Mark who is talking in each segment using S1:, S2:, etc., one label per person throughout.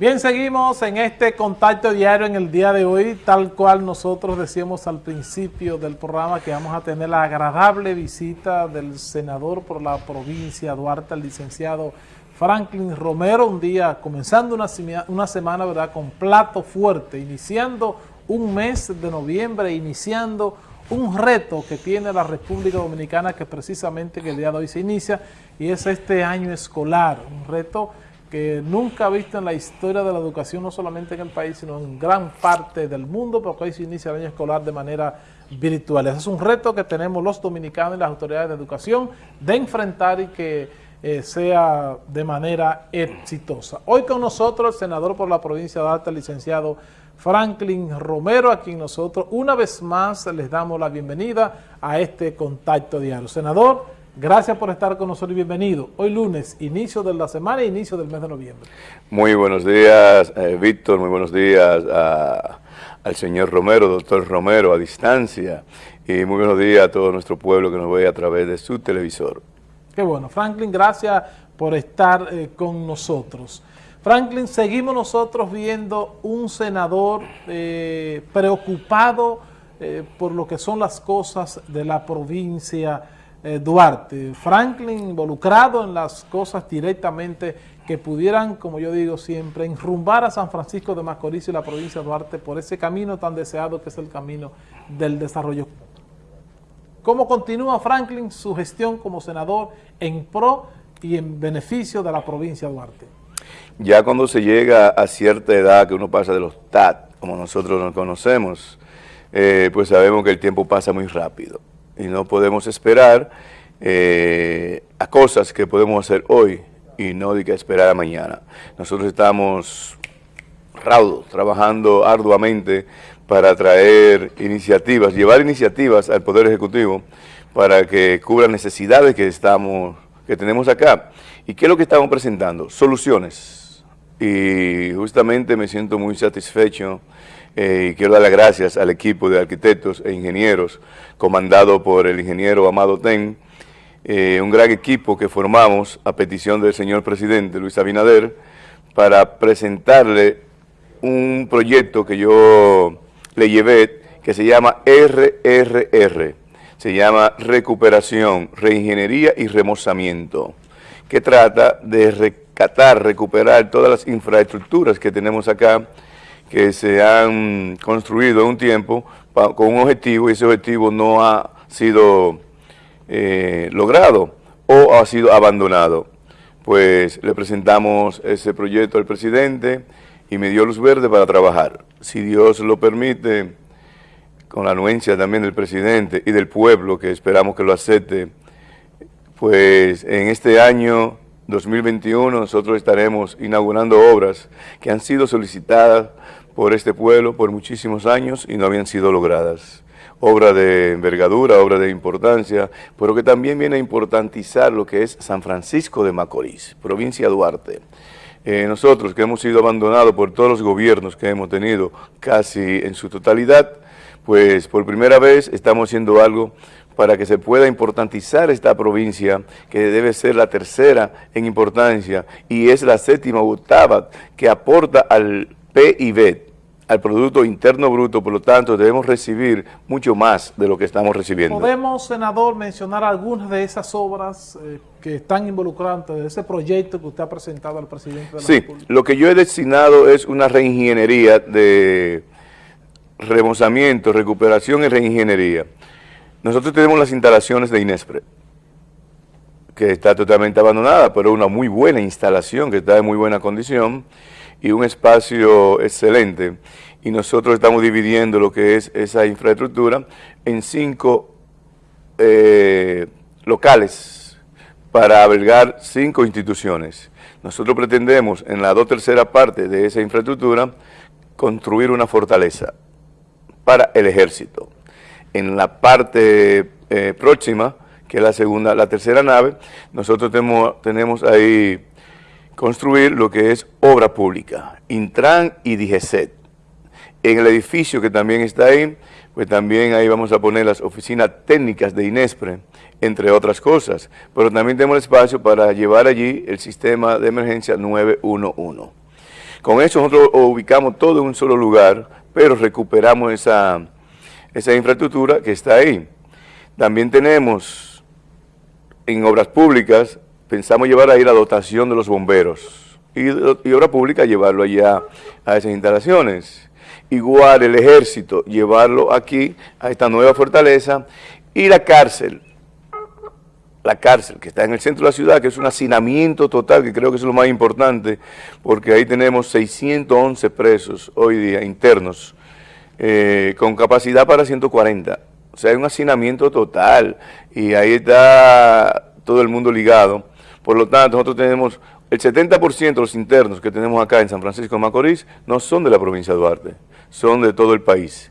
S1: Bien, seguimos en este contacto diario en el día de hoy, tal cual nosotros decíamos al principio del programa que vamos a tener la agradable visita del senador por la provincia Duarte, el licenciado Franklin Romero, un día comenzando una, una semana ¿verdad? con plato fuerte, iniciando un mes de noviembre, iniciando un reto que tiene la República Dominicana que precisamente que el día de hoy se inicia y es este año escolar, un reto que nunca ha visto en la historia de la educación, no solamente en el país, sino en gran parte del mundo, porque hoy se inicia el año escolar de manera virtual. Ese es un reto que tenemos los dominicanos y las autoridades de educación de enfrentar y que eh, sea de manera exitosa. Hoy con nosotros el senador por la provincia de Alta, el licenciado Franklin Romero, a quien nosotros una vez más les damos la bienvenida a este contacto diario. Senador, Gracias por estar con nosotros y bienvenido. Hoy lunes, inicio de la semana e inicio del mes de noviembre.
S2: Muy buenos días, eh, Víctor, muy buenos días al señor Romero, doctor Romero, a distancia. Y muy buenos días a todo nuestro pueblo que nos ve a través de su televisor.
S1: Qué bueno. Franklin, gracias por estar eh, con nosotros. Franklin, seguimos nosotros viendo un senador eh, preocupado por lo que son las cosas de la provincia eh, Duarte. Franklin involucrado en las cosas directamente que pudieran, como yo digo siempre, enrumbar a San Francisco de Macorís y la provincia de Duarte por ese camino tan deseado que es el camino del desarrollo. ¿Cómo continúa Franklin su gestión como senador en pro y en beneficio de la provincia de Duarte?
S2: Ya cuando se llega a cierta edad que uno pasa de los TAT, como nosotros nos conocemos, eh, pues sabemos que el tiempo pasa muy rápido y no podemos esperar eh, a cosas que podemos hacer hoy y no de que esperar a mañana. Nosotros estamos raudos, trabajando arduamente para traer iniciativas, llevar iniciativas al Poder Ejecutivo para que cubra necesidades que, estamos, que tenemos acá. ¿Y qué es lo que estamos presentando? Soluciones. Y justamente me siento muy satisfecho eh, y quiero dar las gracias al equipo de arquitectos e ingenieros comandado por el ingeniero Amado Ten, eh, un gran equipo que formamos a petición del señor presidente Luis Abinader para presentarle un proyecto que yo le llevé que se llama RRR, se llama Recuperación, Reingeniería y Remozamiento, que trata de rescatar, recuperar todas las infraestructuras que tenemos acá, que se han construido en un tiempo con un objetivo y ese objetivo no ha sido eh, logrado o ha sido abandonado. Pues le presentamos ese proyecto al presidente y me dio luz verde para trabajar. Si Dios lo permite, con la anuencia también del presidente y del pueblo, que esperamos que lo acepte, pues en este año 2021 nosotros estaremos inaugurando obras que han sido solicitadas por este pueblo por muchísimos años y no habían sido logradas. Obra de envergadura, obra de importancia, pero que también viene a importantizar lo que es San Francisco de Macorís, provincia de Duarte. Eh, nosotros que hemos sido abandonados por todos los gobiernos que hemos tenido casi en su totalidad, pues por primera vez estamos haciendo algo para que se pueda importantizar esta provincia, que debe ser la tercera en importancia, y es la séptima octava que aporta al PIB, al Producto Interno Bruto, por lo tanto debemos recibir mucho más de lo que estamos recibiendo.
S1: ¿Podemos, senador, mencionar algunas de esas obras eh, que están involucradas en ese proyecto que usted ha presentado al presidente de la
S2: sí, lo que yo he destinado es una reingeniería de remozamiento, recuperación y reingeniería. Nosotros tenemos las instalaciones de Inespre, que está totalmente abandonada, pero una muy buena instalación, que está en muy buena condición, y un espacio excelente. Y nosotros estamos dividiendo lo que es esa infraestructura en cinco eh, locales para albergar cinco instituciones. Nosotros pretendemos en la dos tercera parte de esa infraestructura construir una fortaleza para el ejército. En la parte eh, próxima, que es la segunda, la tercera nave, nosotros tenemos, tenemos ahí construir lo que es obra pública, Intran y DIGESET. En el edificio que también está ahí, pues también ahí vamos a poner las oficinas técnicas de INESPRE, entre otras cosas, pero también tenemos espacio para llevar allí el sistema de emergencia 911. Con eso nosotros ubicamos todo en un solo lugar, pero recuperamos esa, esa infraestructura que está ahí. También tenemos en obras públicas, pensamos llevar ahí la dotación de los bomberos y, obra pública llevarlo allá a esas instalaciones. Igual el ejército, llevarlo aquí a esta nueva fortaleza y la cárcel, la cárcel que está en el centro de la ciudad, que es un hacinamiento total, que creo que es lo más importante, porque ahí tenemos 611 presos hoy día internos, eh, con capacidad para 140. O sea, hay un hacinamiento total y ahí está todo el mundo ligado. Por lo tanto, nosotros tenemos el 70% de los internos que tenemos acá en San Francisco de Macorís no son de la provincia de Duarte, son de todo el país.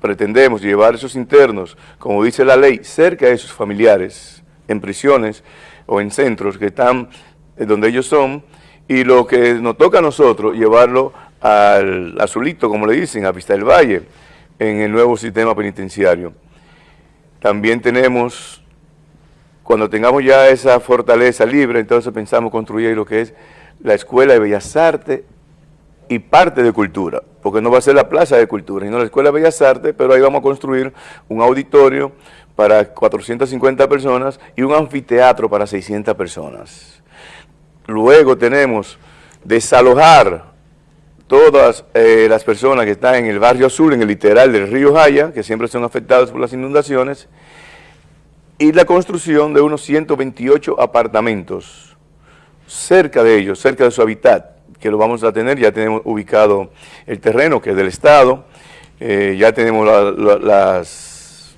S2: Pretendemos llevar esos internos, como dice la ley, cerca de sus familiares, en prisiones o en centros que están eh, donde ellos son, y lo que nos toca a nosotros, llevarlo al azulito, como le dicen, a Vista del Valle, en el nuevo sistema penitenciario. También tenemos, cuando tengamos ya esa fortaleza libre, entonces pensamos construir lo que es la Escuela de Bellas Artes y parte de cultura, porque no va a ser la plaza de cultura, sino la Escuela de Bellas Artes, pero ahí vamos a construir un auditorio, para 450 personas y un anfiteatro para 600 personas. Luego tenemos desalojar todas eh, las personas que están en el barrio azul, en el literal del río Jaya, que siempre son afectados por las inundaciones, y la construcción de unos 128 apartamentos cerca de ellos, cerca de su hábitat, que lo vamos a tener, ya tenemos ubicado el terreno que es del Estado, eh, ya tenemos las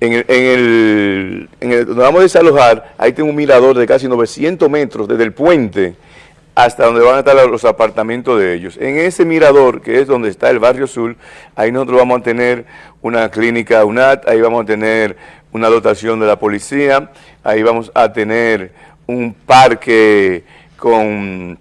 S2: en el, en el, donde vamos a desalojar, ahí tengo un mirador de casi 900 metros desde el puente hasta donde van a estar los apartamentos de ellos. En ese mirador, que es donde está el barrio sur, ahí nosotros vamos a tener una clínica UNAT, ahí vamos a tener una dotación de la policía, ahí vamos a tener un parque con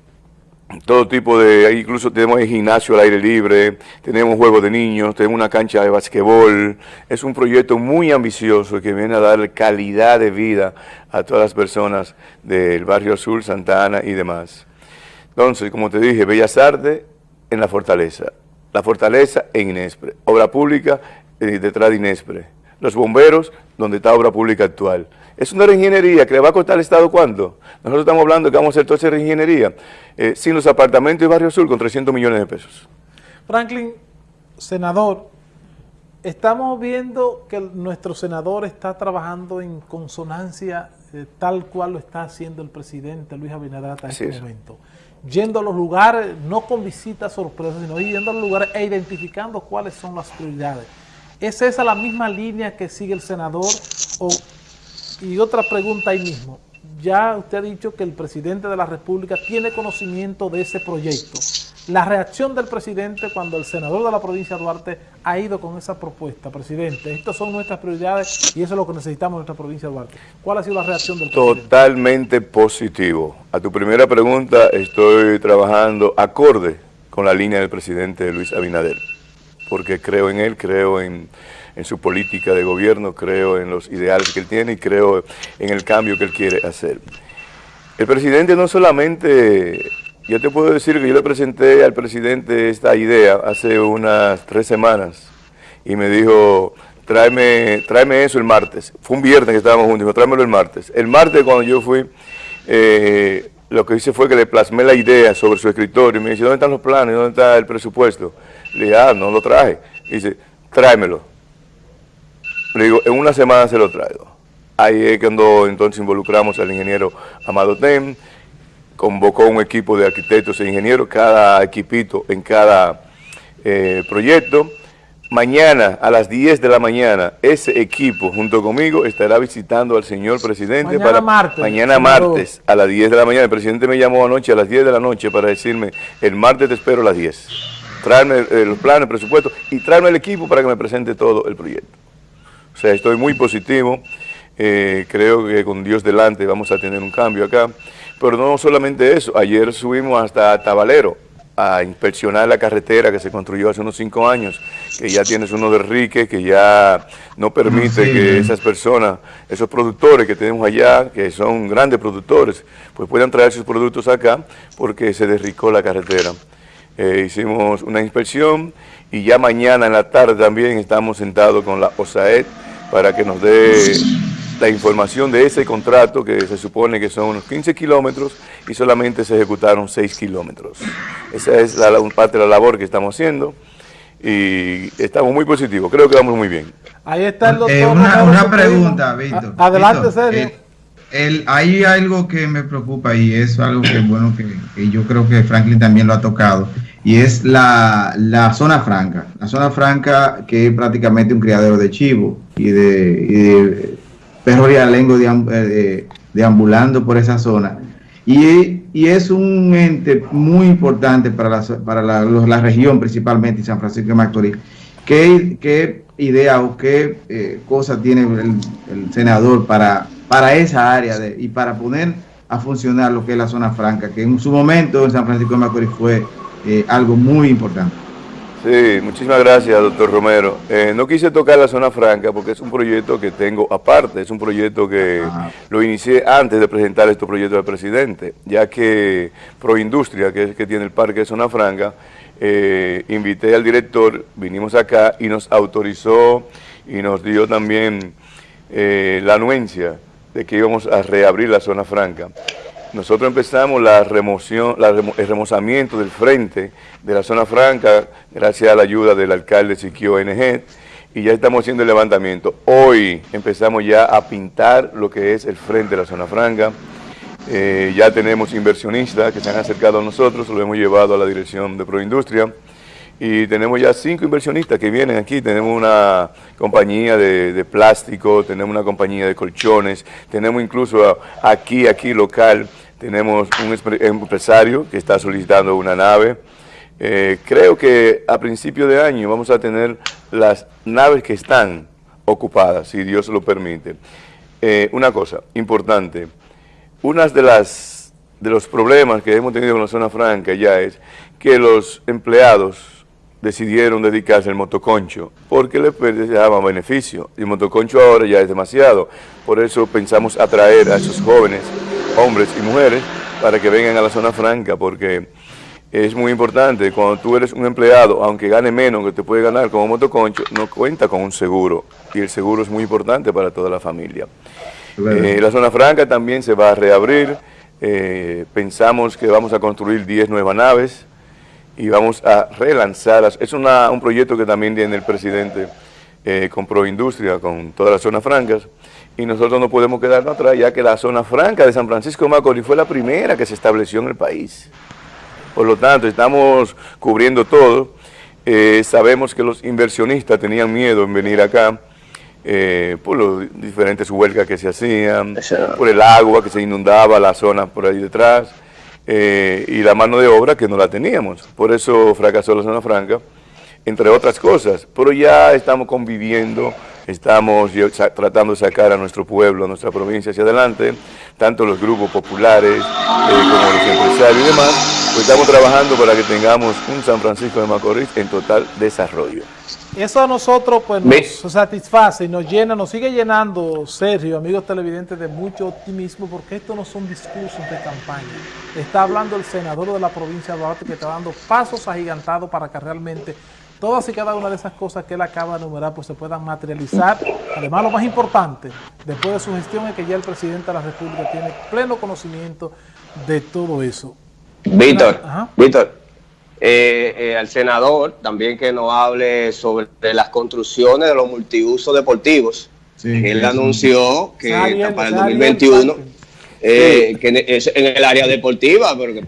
S2: todo tipo de, incluso tenemos el gimnasio al aire libre, tenemos juegos de niños, tenemos una cancha de basquetbol, es un proyecto muy ambicioso que viene a dar calidad de vida a todas las personas del barrio Azul, Santa Ana y demás. Entonces, como te dije, Bellas Artes en la Fortaleza, la Fortaleza en Inespre, obra pública eh, detrás de Inespre, los bomberos donde está obra pública actual, es una reingeniería que le va a costar al Estado ¿cuánto? Nosotros estamos hablando de que vamos a hacer toda esa reingeniería eh, sin los apartamentos de Barrio Sur con 300 millones de pesos.
S1: Franklin, senador, estamos viendo que nuestro senador está trabajando en consonancia eh, tal cual lo está haciendo el presidente Luis Abinader hasta este momento. Yendo a los lugares, no con visitas sorpresas, sino yendo a los lugares e identificando cuáles son las prioridades. ¿Es esa la misma línea que sigue el senador o y otra pregunta ahí mismo. Ya usted ha dicho que el presidente de la República tiene conocimiento de ese proyecto. La reacción del presidente cuando el senador de la provincia de Duarte ha ido con esa propuesta, presidente, estas son nuestras prioridades y eso es lo que necesitamos en nuestra provincia de Duarte. ¿Cuál ha sido la reacción del
S2: presidente? Totalmente positivo. A tu primera pregunta, estoy trabajando acorde con la línea del presidente Luis Abinader, porque creo en él, creo en en su política de gobierno, creo en los ideales que él tiene y creo en el cambio que él quiere hacer. El presidente no solamente, yo te puedo decir que yo le presenté al presidente esta idea hace unas tres semanas y me dijo, tráeme, tráeme eso el martes. Fue un viernes que estábamos juntos, dijo, tráemelo el martes. El martes cuando yo fui, eh, lo que hice fue que le plasmé la idea sobre su escritorio y me dice, ¿dónde están los planes? ¿Dónde está el presupuesto? Le dije, ah, no lo traje. dice, tráemelo. Le digo, en una semana se lo traigo. Ahí es cuando entonces involucramos al ingeniero Amado Tem, convocó un equipo de arquitectos e ingenieros, cada equipito en cada eh, proyecto. Mañana a las 10 de la mañana, ese equipo junto conmigo estará visitando al señor presidente.
S1: Mañana martes.
S2: Mañana martes a las 10 de la mañana. El presidente me llamó anoche a las 10 de la noche para decirme, el martes te espero a las 10. Traerme eh, los planes, el presupuesto y traerme el equipo para que me presente todo el proyecto. O sea, estoy muy positivo, eh, creo que con Dios delante vamos a tener un cambio acá. Pero no solamente eso, ayer subimos hasta Tabalero, a inspeccionar la carretera que se construyó hace unos cinco años, que ya tienes uno de Rique, que ya no permite que esas personas, esos productores que tenemos allá, que son grandes productores, pues puedan traer sus productos acá porque se derricó la carretera. Eh, hicimos una inspección y ya mañana en la tarde también estamos sentados con la OSAED para que nos dé la información de ese contrato que se supone que son unos 15 kilómetros y solamente se ejecutaron 6 kilómetros. Esa es la, parte de la labor que estamos haciendo y estamos muy positivos, creo que vamos muy bien.
S3: Ahí está el doctor. Eh, una, pregunta, Víctor. Adelante, Sergio. El, hay algo que me preocupa y es algo que bueno que, yo creo que Franklin también lo ha tocado y es la, la, zona franca. La zona franca que es prácticamente un criadero de chivo y de, y de perros eh, deambulando por esa zona. Y, y, es un ente muy importante para la, para la, la región, principalmente San Francisco de Macorís. ¿Qué, qué idea o qué eh, cosa tiene el, senador para, para esa área y para poner a funcionar lo que es la zona franca, que en su momento en San Francisco de Macorís fue eh, algo muy importante?
S2: Sí, muchísimas gracias, doctor Romero. Eh, no quise tocar la zona franca porque es un proyecto que tengo aparte, es un proyecto que lo inicié antes de presentar este proyecto al presidente, ya que Proindustria, que es el que tiene el parque de zona franca, eh, invité al director, vinimos acá y nos autorizó y nos dio también eh, la anuencia de que íbamos a reabrir la zona franca. Nosotros empezamos la remoción, el remozamiento del frente de la zona franca, gracias a la ayuda del alcalde Siquio ONG, y ya estamos haciendo el levantamiento. Hoy empezamos ya a pintar lo que es el frente de la zona franca. Eh, ya tenemos inversionistas que se han acercado a nosotros, lo hemos llevado a la dirección de Proindustria y tenemos ya cinco inversionistas que vienen aquí, tenemos una compañía de, plástico, tenemos una compañía de colchones, tenemos incluso aquí, aquí local, tenemos un empresario que está solicitando una nave. Eh, creo que a principio de año vamos a tener las naves que están ocupadas, si Dios lo permite. Eh, una cosa importante, una de las de los problemas que hemos tenido con la zona franca ya es que los empleados decidieron dedicarse al motoconcho porque les daba beneficio y el motoconcho ahora ya es demasiado. Por eso pensamos atraer a esos jóvenes, hombres y mujeres, para que vengan a la zona franca porque es muy importante. Cuando tú eres un empleado, aunque gane menos que te puede ganar como motoconcho, no cuenta con un seguro y el seguro es muy importante para toda la familia. Eh, la zona franca también se va a reabrir. Eh, pensamos que vamos a construir 10 nuevas naves y vamos a relanzar, es un proyecto que también tiene el presidente eh, con Proindustria, con todas las zonas francas, y nosotros no podemos quedarnos atrás, ya que la zona franca de San Francisco de Macorís fue la primera que se estableció en el país. Por lo tanto, estamos cubriendo todo. Eh, sabemos que los inversionistas tenían miedo en venir acá, eh, por las diferentes huelgas que se hacían, por el agua que se inundaba la zona por ahí detrás, eh, y la mano de obra que no la teníamos. Por eso fracasó la zona franca, entre otras cosas. Pero ya estamos conviviendo, estamos tratando de sacar a nuestro pueblo, a nuestra provincia hacia adelante, tanto los grupos populares eh, como los empresarios y demás, pues estamos trabajando para que tengamos un San Francisco de Macorís en total desarrollo.
S1: Eso a nosotros pues nos satisface y nos llena, nos sigue llenando, Sergio, amigos televidentes, de mucho optimismo, porque esto no son discursos de campaña. Está hablando el senador de la provincia de Duarte que está dando pasos agigantados para que realmente todas y cada una de esas cosas que él acaba de enumerar pues se puedan materializar. Además, lo más importante, después de su gestión, es que ya el presidente de la República tiene pleno conocimiento de todo eso.
S4: Víctor, Víctor, eh, eh, al senador también que nos hable sobre las construcciones de los multiusos deportivos. Él anunció que para el 2021 eh, que es en el área deportiva, pero que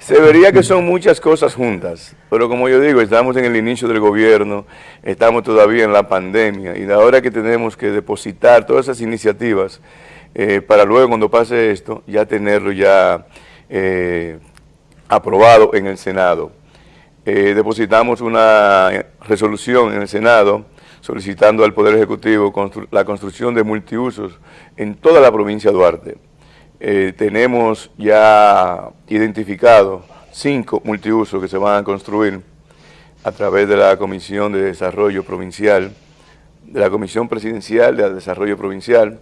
S2: se, vería, que son muchas cosas juntas, pero como yo digo, estamos en el inicio del gobierno, estamos todavía en la pandemia y ahora que tenemos que depositar todas esas iniciativas para luego cuando pase esto, ya tenerlo ya aprobado en el Senado. Eh, depositamos una resolución en el Senado solicitando al Poder Ejecutivo la construcción de multiusos en toda la provincia de Duarte. eh, tenemos ya identificado cinco multiusos que se van a construir a través de la Comisión de Desarrollo Provincial, de la Comisión Presidencial de Desarrollo Provincial,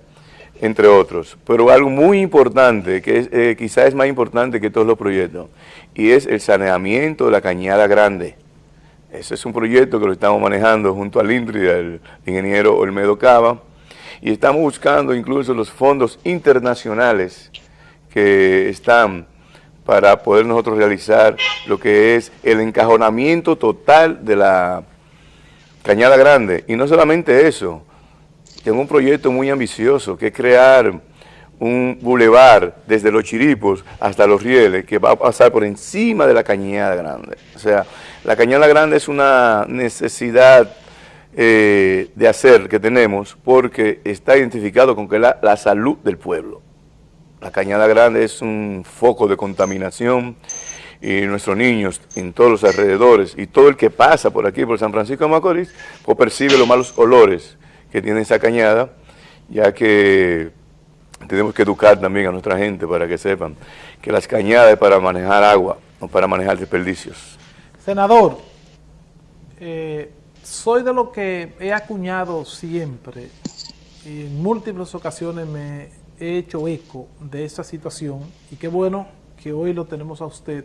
S2: entre otros. Pero algo muy importante, que eh, quizás es más importante que todos los proyectos, y es el saneamiento de la Cañada Grande. Ese es un proyecto que lo estamos manejando junto al INTRI, el ingeniero Olmedo Cava, y estamos buscando incluso los fondos internacionales que están para poder nosotros realizar lo que es el encajonamiento total de la Cañada Grande. Y no solamente eso, tengo un proyecto muy ambicioso que es crear un bulevar desde los Chiripos hasta los Rieles que va a pasar por encima de la Cañada Grande. O sea, la Cañada Grande es una necesidad eh, de hacer que tenemos porque está identificado con que la, salud del pueblo. La Cañada Grande es un foco de contaminación y nuestros niños en todos los alrededores y todo el que pasa por aquí, por San Francisco de Macorís, pues percibe los malos olores que tiene esa cañada, ya que tenemos que educar también a nuestra gente para que sepan que las cañadas es para manejar agua, no para manejar desperdicios.
S1: Senador, eh, soy de lo que he acuñado siempre, y en múltiples ocasiones me he hecho eco de esa situación y qué bueno que hoy lo tenemos a usted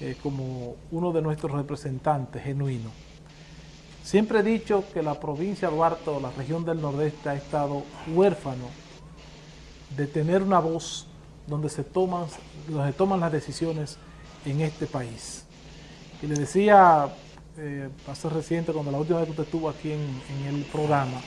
S1: eh, como uno de nuestros representantes genuinos. Siempre he dicho que la provincia de Duarte o la región del Nordeste ha estado huérfano de tener una voz donde se toman, donde toman las decisiones en este país. Y le decía eh, hace reciente, cuando la última vez que usted estuvo aquí en, en, el programa,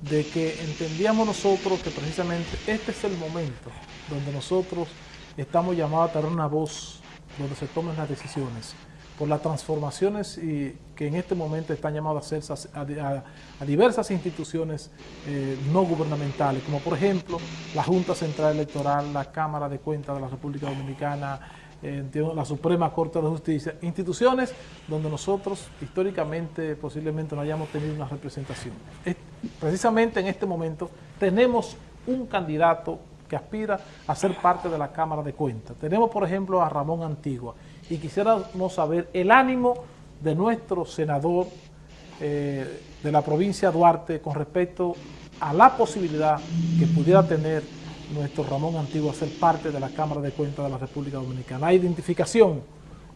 S1: de que entendíamos nosotros que precisamente este es el momento donde nosotros estamos llamados a tener una voz donde se tomen las decisiones por las transformaciones y que en este momento están llamados a hacerse a, diversas instituciones eh, no gubernamentales, como por ejemplo la Junta Central Electoral, la Cámara de Cuentas de la República Dominicana, la Suprema Corte de Justicia, instituciones donde nosotros históricamente posiblemente no hayamos tenido una representación. precisamente en este momento tenemos un candidato que aspira a ser parte de la Cámara de Cuentas. Tenemos, por ejemplo, a Ramón Antigua y quisiéramos saber el ánimo de nuestro senador eh, de la provincia de Duarte con respecto a la posibilidad que pudiera tener nuestro Ramón Antiguo a ser parte de la Cámara de Cuentas de la República Dominicana. Hay identificación,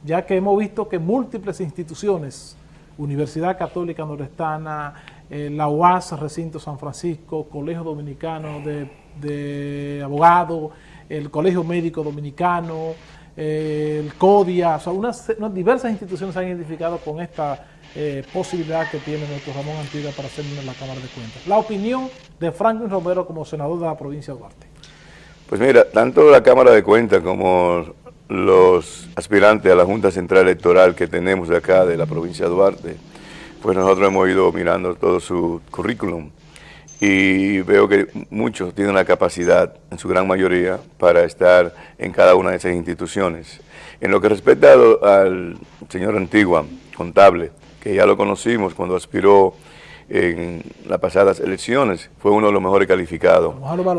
S1: ya que hemos visto que múltiples instituciones, Universidad Católica Nordestana, eh, la UAS, Recinto San Francisco, Colegio Dominicano de, Abogados, el Colegio Médico Dominicano, el CODIA, o sea, unas, diversas instituciones han identificado con esta eh, posibilidad que tiene nuestro Ramón Antigua para ser en la Cámara de Cuentas. La opinión de Franklin Romero como senador de la provincia de Duarte.
S2: Pues mira, tanto la Cámara de Cuentas como los aspirantes a la Junta Central Electoral que tenemos de acá, de la provincia de Duarte, pues nosotros hemos ido mirando todo su currículum y veo que muchos tienen la capacidad, en su gran mayoría, para estar en cada una de esas instituciones. En lo que respecta al señor Antigua, contable, que ya lo conocimos cuando aspiró en las pasadas elecciones, fue uno de los mejores calificados,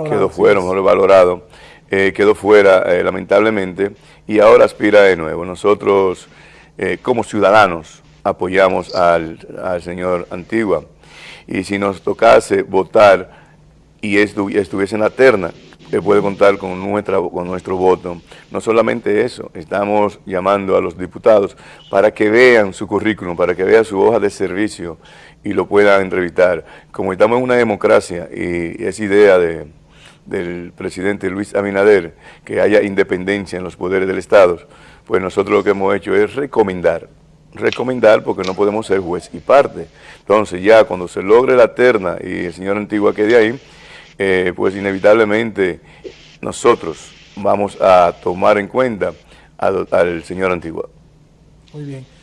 S2: quedó fuera, mejor valorado, eh, quedó fuera eh, lamentablemente y ahora aspira de nuevo. Nosotros eh, como ciudadanos apoyamos al, señor Antigua y si nos tocase votar y estuviese en la terna, puede contar con, nuestra, con nuestro voto. No solamente eso, estamos llamando a los diputados para que vean su currículum, para que vean su hoja de servicio y lo puedan entrevistar. Como estamos en una democracia y es idea de, del presidente Luis Abinader que haya independencia en los poderes del Estado, pues nosotros lo que hemos hecho es recomendar, recomendar porque no podemos ser juez y parte. Entonces ya cuando se logre la terna y el señor Antigua quede ahí, eh, pues inevitablemente nosotros vamos a tomar en cuenta al señor Antigua.
S1: Muy bien.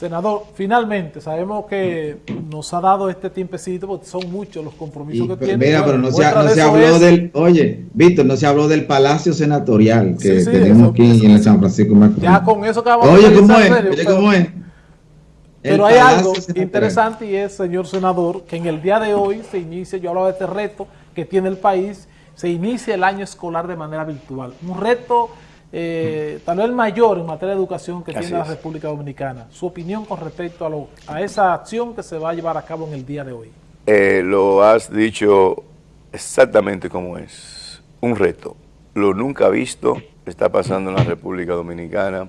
S1: Senador, finalmente, sabemos que nos ha dado este tiempecito, porque son muchos los compromisos que tiene.
S3: Mira, pero no se, habló del, oye, Víctor, no se habló del Palacio Senatorial que tenemos aquí en San Francisco
S1: Macorís. Ya con eso acabamos
S3: Oye, ¿cómo es? Oye, ¿cómo es?
S1: Pero hay algo interesante y es, señor senador, que en el día de hoy se inicia, yo hablaba de este reto que tiene el país, se inicie el año escolar de manera virtual. Un reto eh, tal vez mayor en materia de educación que tiene la República Dominicana. Su opinión con respecto a, lo, a esa acción que se va a llevar a cabo en el día de hoy.
S2: Eh, lo has dicho exactamente como es. Un reto. Lo nunca visto está pasando en la República Dominicana,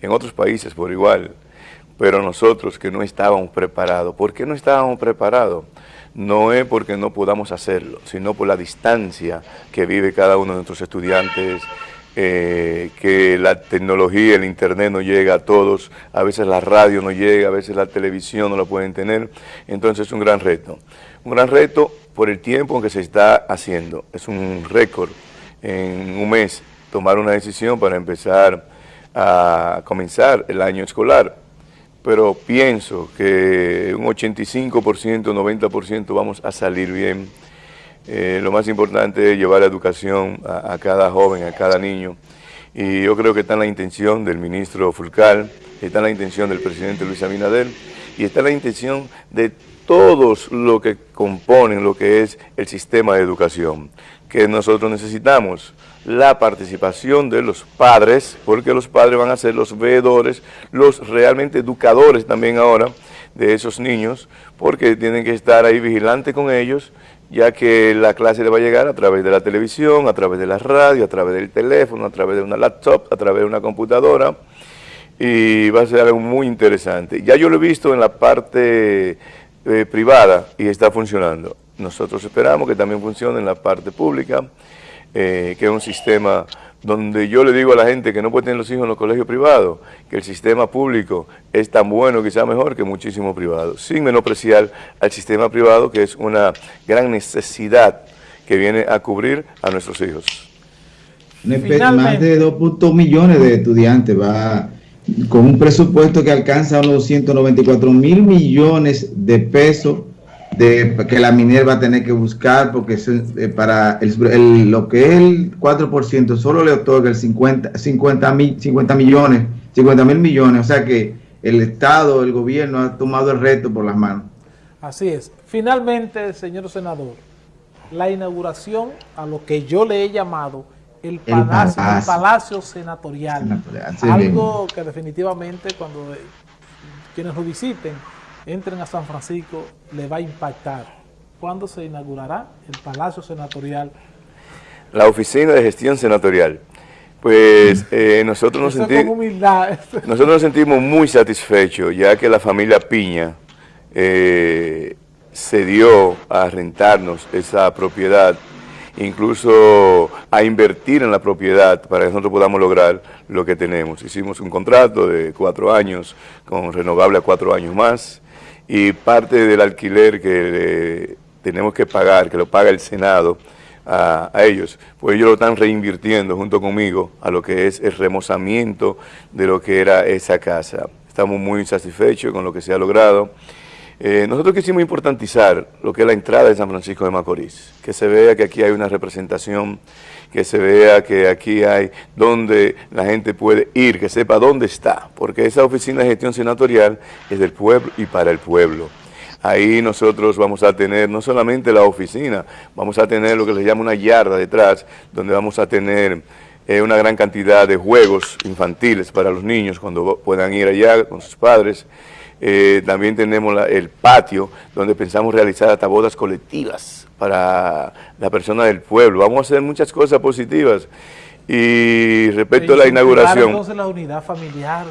S2: en otros países por igual, pero nosotros que no estábamos preparados. ¿Por qué no estábamos preparados? no es porque no podamos hacerlo, sino por la distancia que vive cada uno de nuestros estudiantes, eh, que la tecnología, el internet no llega a todos, a veces la radio no llega, a veces la televisión no la pueden tener, entonces es un gran reto. Un gran reto por el tiempo en que se está haciendo, es un récord en un mes tomar una decisión para empezar a comenzar el año escolar pero pienso que un 85%, 90% vamos a salir bien. Eh, lo más importante es llevar la educación a, cada joven, a cada niño. Y yo creo que está en la intención del ministro Fulcal, está en la intención del presidente Luis Abinader y está en la intención de todos los que componen lo que es el sistema de educación, que nosotros necesitamos la participación de los padres, porque los padres van a ser los veedores, los realmente educadores también ahora de esos niños, porque tienen que estar ahí vigilantes con ellos, ya que la clase le va a llegar a través de la televisión, a través de la radio, a través del teléfono, a través de una laptop, a través de una computadora, y va a ser algo muy interesante. Ya yo lo he visto en la parte eh, privada y está funcionando. Nosotros esperamos que también funcione en la parte pública, eh, que es un sistema donde yo le digo a la gente que no puede tener los hijos en los colegios privados, que el sistema público es tan bueno, quizá mejor que muchísimos privados, sin menospreciar al sistema privado, que es una gran necesidad que viene a cubrir a nuestros hijos.
S3: Más de 2.2 millones de estudiantes va con un presupuesto que alcanza unos 194 mil millones de pesos de que la minera va a tener que buscar porque eh, para lo que es el 4% solo le otorga el 50, 50, mil, 50 millones, 50 mil millones, o sea que el Estado, el gobierno ha tomado el reto por las manos.
S1: Así es. Finalmente, señor senador, la inauguración a lo que yo le he llamado el palacio, el palacio, senatorial, algo que definitivamente cuando quienes lo visiten entren a San Francisco, le va a impactar. ¿Cuándo se inaugurará el Palacio Senatorial?
S2: La Oficina de Gestión Senatorial. Pues eh, nosotros, nos sentimos, nosotros nos sentimos muy satisfechos, ya que la familia Piña eh, se dio a rentarnos esa propiedad, incluso a invertir en la propiedad para que nosotros podamos lograr lo que tenemos. Hicimos un contrato de cuatro años, con renovable a cuatro años más, y parte del alquiler que tenemos que pagar, que lo paga el Senado a, ellos, pues ellos lo están reinvirtiendo junto conmigo a lo que es el remozamiento de lo que era esa casa. Estamos muy satisfechos con lo que se ha logrado. Eh, nosotros quisimos importantizar lo que es la entrada de San Francisco de Macorís, que se vea que aquí hay una representación que se vea que aquí hay donde la gente puede ir, que sepa dónde está, porque esa oficina de gestión senatorial es del pueblo y para el pueblo. Ahí nosotros vamos a tener no solamente la oficina, vamos a tener lo que se llama una yarda detrás, donde vamos a tener eh, una gran cantidad de juegos infantiles para los niños cuando puedan ir allá con sus padres. Eh, también tenemos el patio donde pensamos realizar hasta bodas colectivas para la persona del pueblo. Vamos a hacer muchas cosas positivas. Y respecto a la inauguración...
S1: entonces la unidad familiar.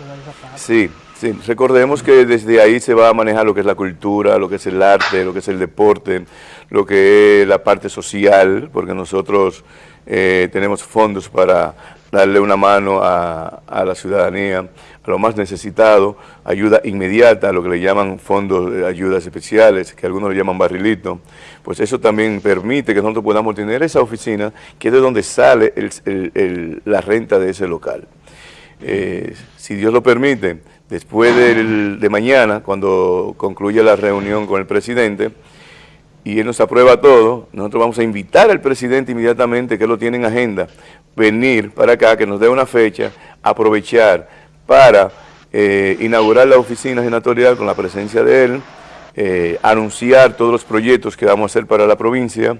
S2: Sí, sí, recordemos que desde ahí se va a manejar lo que es la cultura, lo que es el arte, lo que es el deporte, lo que es la parte social, porque nosotros eh, tenemos fondos para darle una mano a, a la ciudadanía, lo más necesitado, ayuda inmediata, lo que le llaman fondos de ayudas especiales, que algunos le llaman barrilito, pues eso también permite que nosotros podamos tener esa oficina, que es de donde sale la renta de ese local. Eh, si Dios lo permite, después de mañana, cuando concluya la reunión con el presidente, y él nos aprueba todo, nosotros vamos a invitar al presidente inmediatamente, que lo tiene en agenda, venir para acá, que nos dé una fecha, aprovechar para eh, inaugurar la oficina senatorial con la presencia de él, eh, anunciar todos los proyectos que vamos a hacer para la provincia.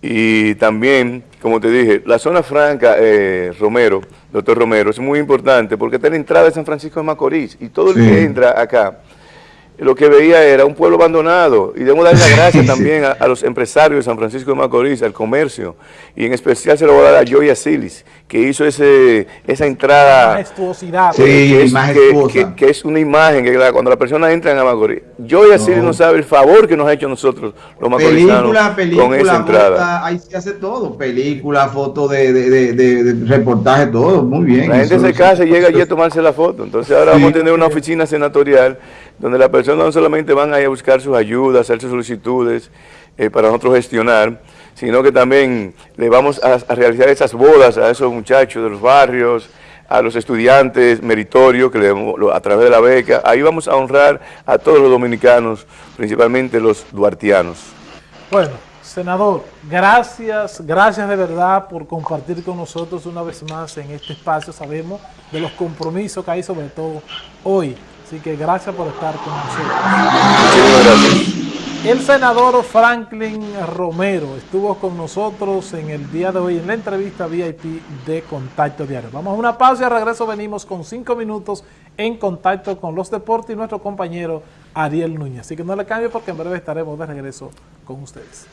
S2: Y también, como te dije, la zona franca, eh, Romero, doctor Romero, es muy importante porque está en la entrada de San Francisco de Macorís y todo el que entra acá lo que veía era un pueblo abandonado. Y debemos dar las gracias también a, los empresarios de San Francisco de Macorís, al comercio. Y en especial se lo voy a dar a Joya Silis que hizo ese esa entrada
S1: majestuosidad.
S2: Sí, que, es, que, es una imagen que cuando la persona entra en Macorís Joya no. Silis no sabe el favor que nos ha hecho nosotros los macorizanos con esa entrada.
S3: ahí se hace todo, película, foto de, de, de, reportaje, todo, muy bien
S2: la gente se casa y llega allí a tomarse la foto. Entonces ahora vamos a tener una oficina senatorial donde las no solamente van a a buscar sus ayudas, hacer sus solicitudes eh, para nosotros gestionar, sino que también le vamos a, realizar esas bodas a esos muchachos de los barrios, a los estudiantes meritorios que le, a través de la beca. Ahí vamos a honrar a todos los dominicanos, principalmente los duartianos.
S1: Bueno, senador, gracias, gracias de verdad por compartir con nosotros una vez más en este espacio. Sabemos de los compromisos que hay, sobre todo hoy, Así que gracias por estar con nosotros. El senador Franklin Romero estuvo con nosotros en el día de hoy en la entrevista VIP de Contacto Diario. Vamos a una pausa y al regreso venimos con cinco minutos en contacto con los deportes y nuestro compañero Ariel Núñez. Así que no le cambie porque en breve estaremos de regreso con ustedes.